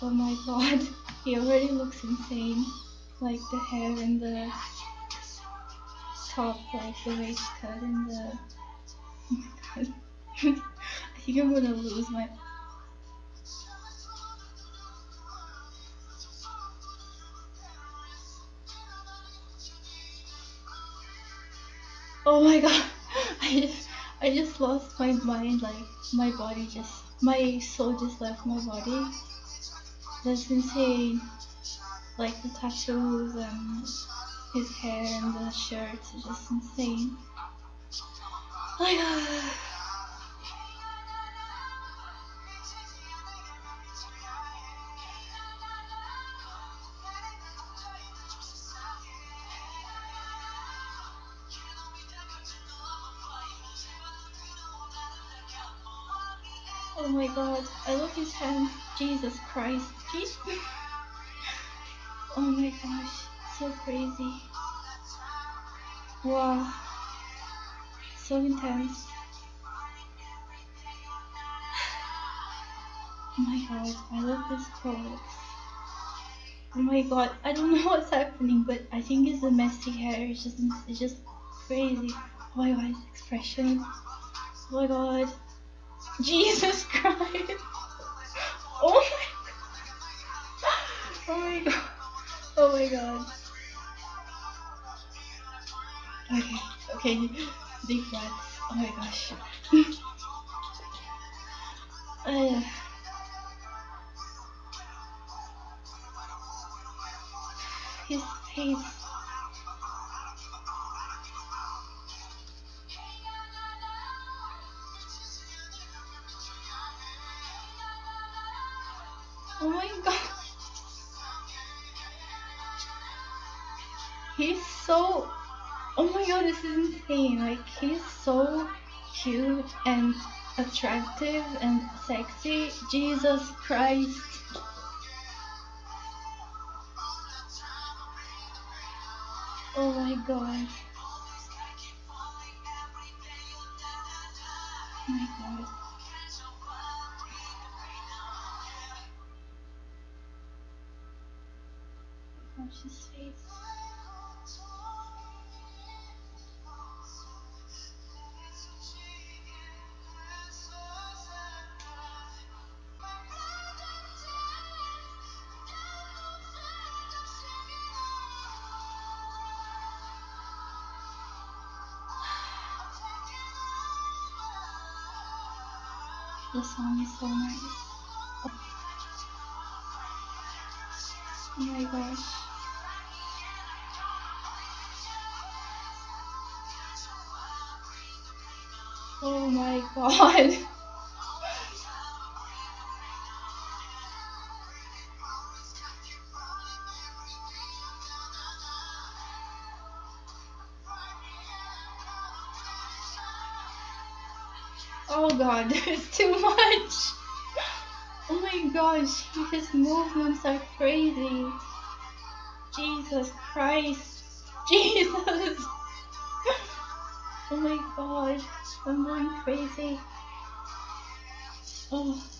Oh my god, he already looks insane. Like the hair and the top, like the waistcoat and the. Oh my god. I think I'm gonna lose my. Oh my god, I just, I just lost my mind. Like my body just, my soul just left my body. That's insane. Like the tattoos and his hair and the shirt are just insane. Oh my god. Oh my god, I love his hand. Jesus Christ. Jesus. Oh my gosh, so crazy. Wow. So intense. Oh my god, I love this pose. Oh my god, I don't know what's happening, but I think it's the messy hair. It's just, it's just crazy. Oh my god, his expression. Oh my god. Jesus Christ. Oh my. Oh my god. Oh my god. Okay, okay, deep breaths. Oh my gosh. uh, his face. Oh my god. He's so. Oh my god, this is insane. Like, he's so cute and attractive and sexy. Jesus Christ. Oh my god. Oh my god. His face. The song is so nice. Oh my gosh. Oh my god. Oh god, it's too much. Oh my gosh, his movements are crazy. Jesus Christ. Jesus. Oh my god, I'm going crazy. Oh.